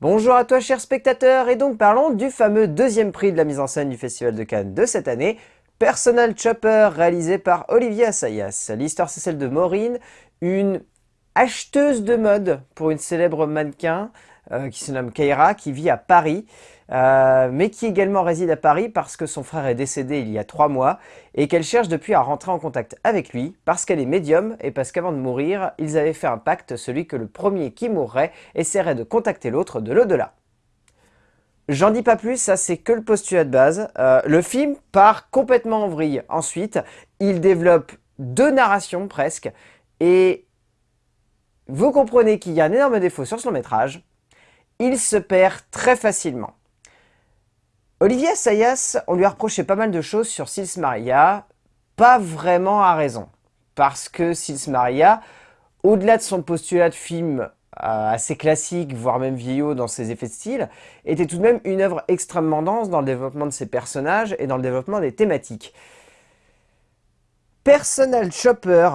Bonjour à toi chers spectateurs, et donc parlons du fameux deuxième prix de la mise en scène du Festival de Cannes de cette année, Personal Chopper, réalisé par Olivier Assayas. L'histoire c'est celle de Maureen, une acheteuse de mode pour une célèbre mannequin euh, qui se nomme Keira, qui vit à Paris. Euh, mais qui également réside à Paris parce que son frère est décédé il y a trois mois et qu'elle cherche depuis à rentrer en contact avec lui parce qu'elle est médium et parce qu'avant de mourir, ils avaient fait un pacte, celui que le premier qui mourrait essaierait de contacter l'autre de l'au-delà. J'en dis pas plus, ça c'est que le postulat de base. Euh, le film part complètement en vrille. Ensuite, il développe deux narrations presque et vous comprenez qu'il y a un énorme défaut sur ce long métrage. Il se perd très facilement. Olivier Assayas, on lui a reproché pas mal de choses sur Sils Maria, pas vraiment à raison. Parce que Sils Maria, au-delà de son postulat de film euh, assez classique, voire même vieillot dans ses effets de style, était tout de même une œuvre extrêmement dense dans le développement de ses personnages et dans le développement des thématiques. Personal Chopper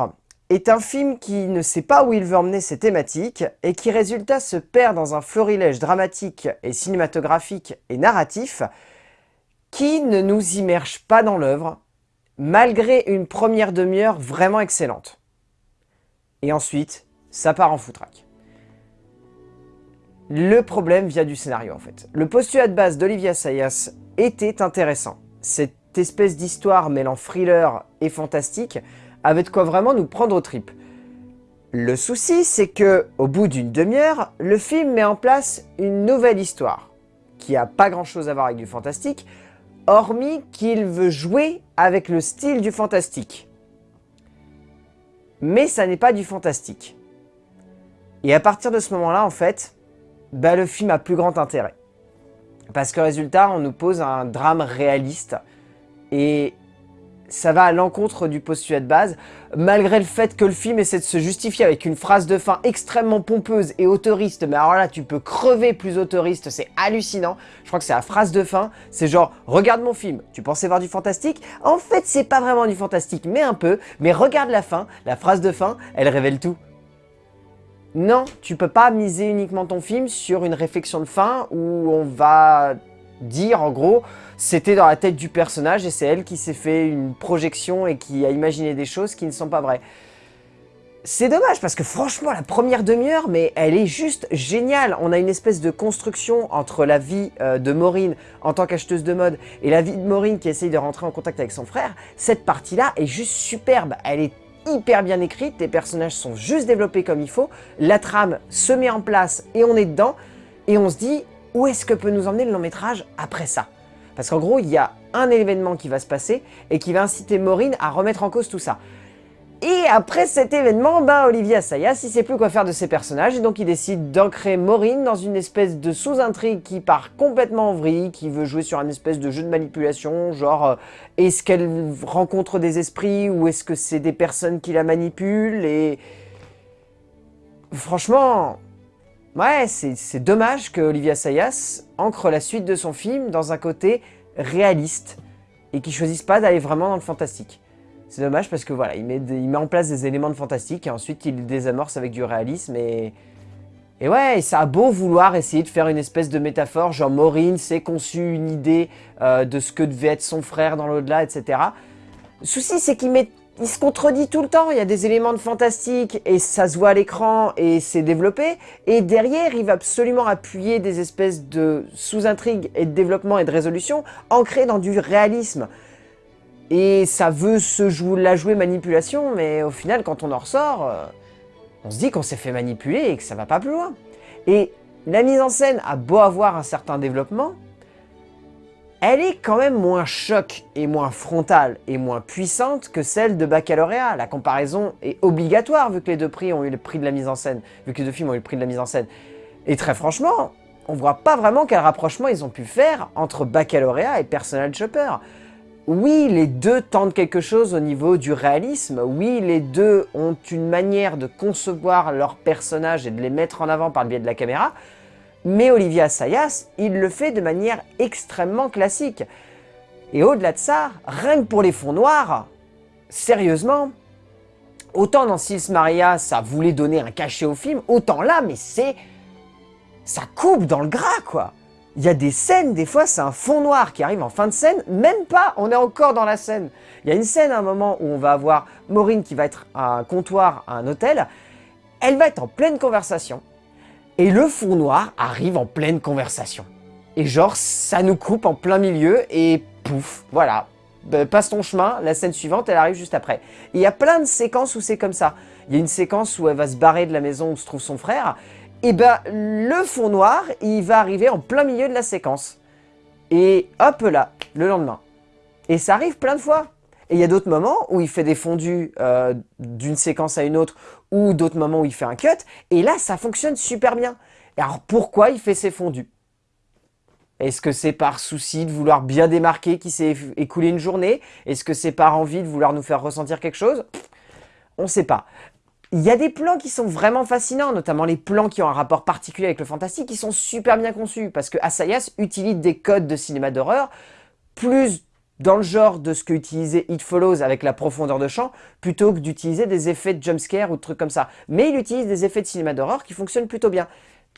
est un film qui ne sait pas où il veut emmener ses thématiques et qui résultat se perd dans un florilège dramatique et cinématographique et narratif qui ne nous immerge pas dans l'œuvre, malgré une première demi-heure vraiment excellente. Et ensuite, ça part en foutraque. Le problème vient du scénario en fait. Le postulat de base d'Olivia Sayas était intéressant. Cette espèce d'histoire mêlant thriller et fantastique avait de quoi vraiment nous prendre aux tripes. Le souci, c'est que, au bout d'une demi-heure, le film met en place une nouvelle histoire, qui a pas grand chose à voir avec du fantastique, hormis qu'il veut jouer avec le style du fantastique. Mais ça n'est pas du fantastique. Et à partir de ce moment-là, en fait, bah, le film a plus grand intérêt. Parce que résultat, on nous pose un drame réaliste. Et ça va à l'encontre du postulat de base, malgré le fait que le film essaie de se justifier avec une phrase de fin extrêmement pompeuse et autoriste, mais alors là tu peux crever plus autoriste, c'est hallucinant. Je crois que c'est la phrase de fin, c'est genre « Regarde mon film, tu pensais voir du fantastique? En fait c'est pas vraiment du fantastique, mais un peu, mais regarde la fin, la phrase de fin, elle révèle tout. » Non, tu peux pas miser uniquement ton film sur une réflexion de fin où on va dire en gros c'était dans la tête du personnage et c'est elle qui s'est fait une projection et qui a imaginé des choses qui ne sont pas vraies. C'est dommage parce que franchement la première demi-heure mais elle est juste géniale. On a une espèce de construction entre la vie euh, de Maureen en tant qu'acheteuse de mode et la vie de Maureen qui essaye de rentrer en contact avec son frère. Cette partie-là est juste superbe. Elle est hyper bien écrite, les personnages sont juste développés comme il faut, la trame se met en place et on est dedans et on se dit où est-ce que peut nous emmener le long métrage après ça? Parce qu'en gros, il y a un événement qui va se passer et qui va inciter Maureen à remettre en cause tout ça. Et après cet événement, ben Olivier Assayas, il sait plus quoi faire de ses personnages et donc il décide d'ancrer Maureen dans une espèce de sous-intrigue qui part complètement en vrille, qui veut jouer sur un espèce de jeu de manipulation, genre euh, est-ce qu'elle rencontre des esprits ou est-ce que c'est des personnes qui la manipulent et... Franchement, Ouais, c'est dommage que Olivia Sayas ancre la suite de son film dans un côté réaliste et qu'il choisisse pas d'aller vraiment dans le fantastique. C'est dommage parce que voilà, il met, il met en place des éléments de fantastique et ensuite il désamorce avec du réalisme et... Et ouais, ça a beau vouloir essayer de faire une espèce de métaphore, genre Maureen s'est conçu une idée euh, de ce que devait être son frère dans l'au-delà, etc. Le souci, c'est qu'il met il se contredit tout le temps, il y a des éléments de fantastique et ça se voit à l'écran et c'est développé. Et derrière, il va absolument appuyer des espèces de sous-intrigues et de développement et de résolution ancrées dans du réalisme. Et ça veut se jouer, la jouer manipulation, mais au final, quand on en ressort, euh, on se dit qu'on s'est fait manipuler et que ça va pas plus loin. Et la mise en scène a beau avoir un certain développement, elle est quand même moins choc et moins frontale et moins puissante que celle de Baccalauréat. La comparaison est obligatoire vu que les deux prix ont eu le prix de la mise en scène, vu que les deux films ont eu le prix de la mise en scène. Et très franchement, on voit pas vraiment quel rapprochement ils ont pu faire entre Baccalauréat et Personal Chopper. Oui, les deux tentent quelque chose au niveau du réalisme, oui, les deux ont une manière de concevoir leurs personnages et de les mettre en avant par le biais de la caméra, mais Olivia Sayas, il le fait de manière extrêmement classique. Et au-delà de ça, rien que pour les fonds noirs, sérieusement, autant dans Sils Maria, ça voulait donner un cachet au film, autant là, mais c'est ça coupe dans le gras, quoi. Il y a des scènes, des fois, c'est un fond noir qui arrive en fin de scène, même pas, on est encore dans la scène. Il y a une scène à un moment où on va avoir Maureen qui va être à un comptoir à un hôtel, elle va être en pleine conversation, et le fond noir arrive en pleine conversation. Et genre, ça nous coupe en plein milieu, et pouf, voilà. Bah, passe ton chemin, la scène suivante, elle arrive juste après. il y a plein de séquences où c'est comme ça. Il y a une séquence où elle va se barrer de la maison où se trouve son frère, et ben le fond noir, il va arriver en plein milieu de la séquence. Et hop là, le lendemain. Et ça arrive plein de fois. Et il y a d'autres moments où il fait des fondus euh, d'une séquence à une autre, ou d'autres moments où il fait un cut, et là ça fonctionne super bien. Alors pourquoi il fait ces fondus? Est-ce que c'est par souci de vouloir bien démarquer qu'il s'est écoulé une journée? Est-ce que c'est par envie de vouloir nous faire ressentir quelque chose? On ne sait pas. Il y a des plans qui sont vraiment fascinants, notamment les plans qui ont un rapport particulier avec le fantastique, qui sont super bien conçus, parce que Asayas utilise des codes de cinéma d'horreur, plus dans le genre de ce que utilisait It Follows avec la profondeur de champ, plutôt que d'utiliser des effets de jumpscare ou de trucs comme ça. Mais il utilise des effets de cinéma d'horreur qui fonctionnent plutôt bien.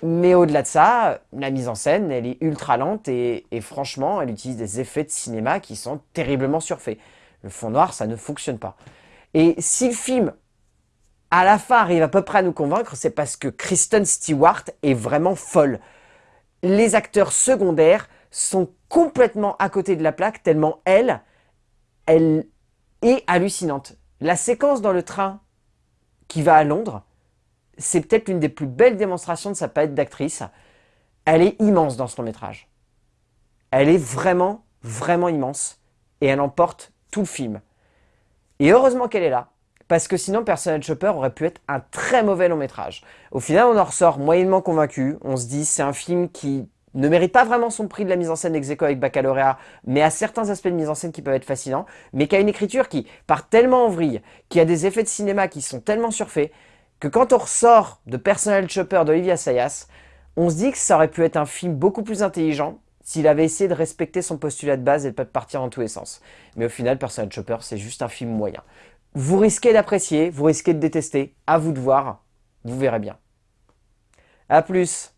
Mais au-delà de ça, la mise en scène, elle est ultra lente et, et, franchement, elle utilise des effets de cinéma qui sont terriblement surfaits. Le fond noir, ça ne fonctionne pas. Et si le film à la fin arrive à peu près à nous convaincre, c'est parce que Kristen Stewart est vraiment folle. Les acteurs secondaires sont complètement à côté de la plaque, tellement elle, elle est hallucinante. La séquence dans le train qui va à Londres, c'est peut-être l'une des plus belles démonstrations de sa palette d'actrice. Elle est immense dans ce long métrage. Elle est vraiment, vraiment immense. Et elle emporte tout le film. Et heureusement qu'elle est là, parce que sinon Personal Chopper aurait pu être un très mauvais long métrage. Au final, on en ressort moyennement convaincu. On se dit c'est un film qui ne mérite pas vraiment son prix de la mise en scène ex avec Baccalauréat, mais a certains aspects de mise en scène qui peuvent être fascinants, mais qui a une écriture qui part tellement en vrille, qui a des effets de cinéma qui sont tellement surfaits, que quand on ressort de Personal Chopper d'Olivia Sayas, on se dit que ça aurait pu être un film beaucoup plus intelligent s'il avait essayé de respecter son postulat de base et de pas partir dans tous les sens. Mais au final, Personal Chopper, c'est juste un film moyen. Vous risquez d'apprécier, vous risquez de détester, à vous de voir, vous verrez bien. A plus